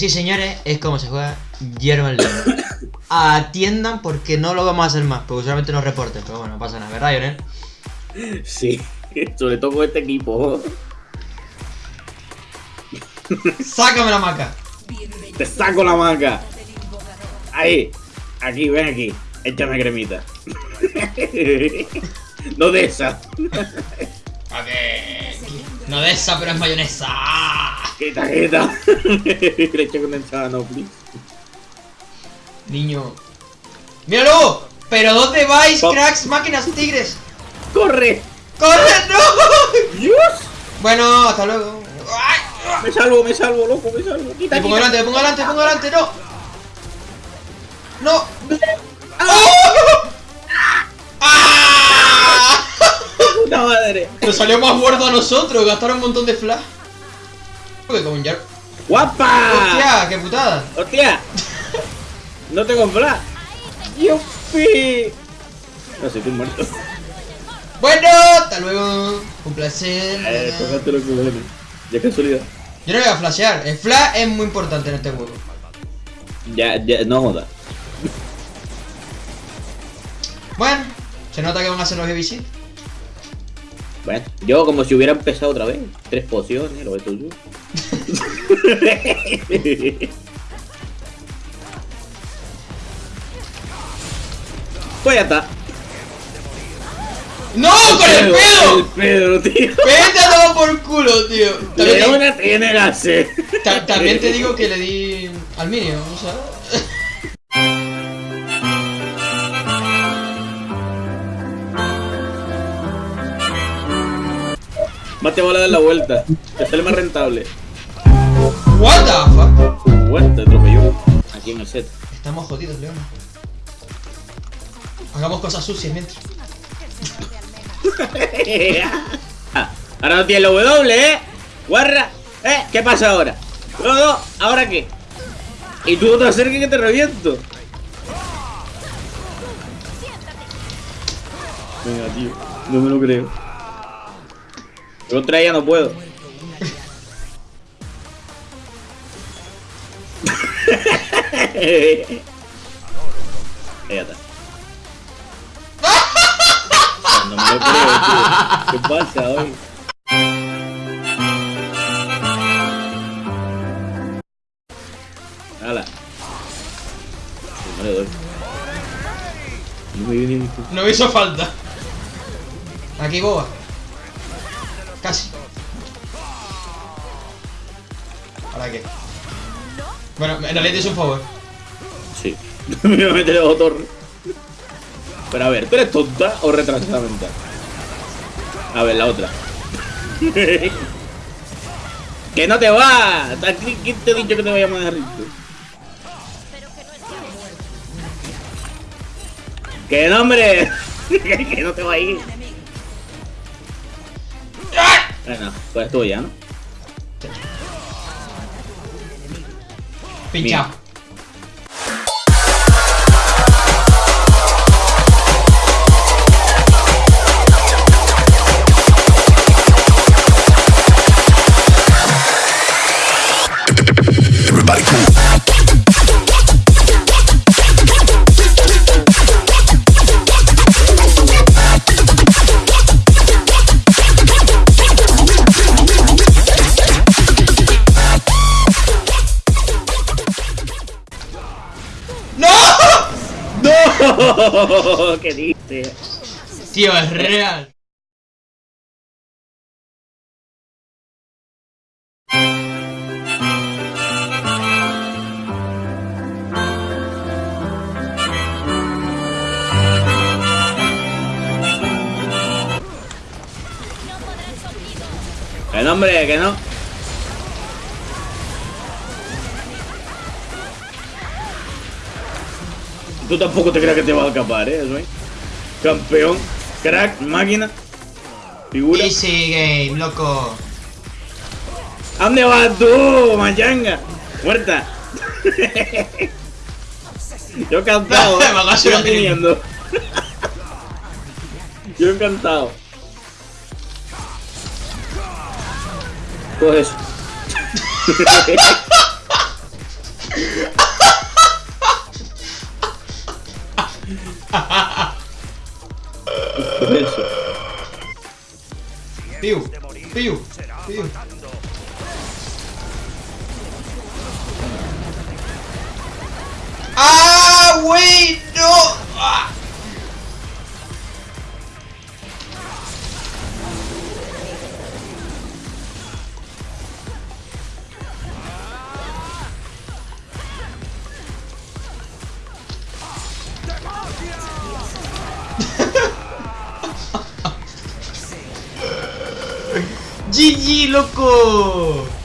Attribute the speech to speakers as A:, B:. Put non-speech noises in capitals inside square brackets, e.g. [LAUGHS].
A: así, señores, es como se juega Hierba en León. Atiendan porque no lo vamos a hacer más, porque solamente nos reporten. Pero bueno, no pasa nada, ¿verdad, Lionel?
B: Sí, [LAUGHS] sobre todo con este equipo.
A: ¡Sácame la maca!
B: Te saco la maca. Ahí, aquí, ven aquí. Échame cremita. [LAUGHS] no de esa.
A: A ver. No de esa, pero es mayonesa.
B: Quita, quita. [LAUGHS] Leche condensada, no, please.
A: Niño. ¡Míralo! ¿Pero dónde vais, cracks, máquinas, tigres?
B: ¡Corre!
A: ¡Corre, no!
B: ¡Dios!
A: Bueno, hasta luego. ¡Ay!
B: Me salvo, me salvo, loco, me salvo. Quita,
A: Me pongo delante, me pongo delante, me pongo delante, no. No. ¡Ah!
B: Puta madre.
A: Nos salió más gordo a nosotros, gastaron un montón de flash.
B: ¡Guapa!
A: ¡Hostia, qué putada!
B: ¡Hostia! No tengo flash. ¡Yupi! No sé, muerto.
A: Bueno, hasta luego. Un placer.
B: Eh, lo que. Ya casualidad.
A: Yo no voy a flashear. El flash es muy importante en este juego.
B: Ya, ya, no joda.
A: Bueno, se nota que van a ser los ABC.
B: Bueno, yo como si hubiera empezado otra vez. Tres pociones, lo ves [LAUGHS] tú. pues ya está.
A: ¡No! ¡Con el
B: El
A: pedo!
B: pedo, tío.
A: ¡Vete a por culo, tío! También,
B: Leona tiene
A: también te digo que le di al minio, ¿sabes?
B: Más te va a dar la vuelta. Te sale más rentable.
A: What the fuck?
B: Te atropelló. Aquí en el set.
A: Estamos jodidos, León. Hagamos cosas sucias mientras.
B: Ah, [LAUGHS] ahora no tiene la W, ¿eh? Guarra. ¿Eh? ¿Qué pasa ahora? No, no, ¿ahora qué? Y tú te acerques que te reviento. Venga, tío. No me lo creo. Pero otra ya no puedo. [LAUGHS] Ahí. No me lo creo, tío. ¿Qué pasa hoy? Hala. No le doy. No me
A: hizo falta. Aquí, boba. Casi. ¿Ahora qué? Bueno, en realidad es un favor.
B: Sí. [LAUGHS] me voy a meter el torre. Pero a ver, ¿tú eres tonta o retrasada mental? A ver, la otra. [LAUGHS] ¡Que no te va! ¿Qui- ¿Quién te ha dicho que te vayamos a dejar rico? ¡Que no, hombre! [LAUGHS] ¡Que no te va a ir! Bueno, pues estuvo ya, ¿no?
A: Pinchado. ¡No! [LAUGHS]
B: ¿Qué dices?
A: Tío, es real.
B: Que no, hombre, que no. Tú tampoco te creas que te vas a escapar, ¿eh? Eso, ¿eh? Campeón, crack, máquina, figura.
A: Easy game, loco.
B: ¿A dónde vas tú, machanga? Muerta. Yo encantado. [LAUGHS] ¿eh?
A: Una
B: teniendo. Yo encantado. Pues eso. [LAUGHS] Por eso.
A: Piu, GG, loco.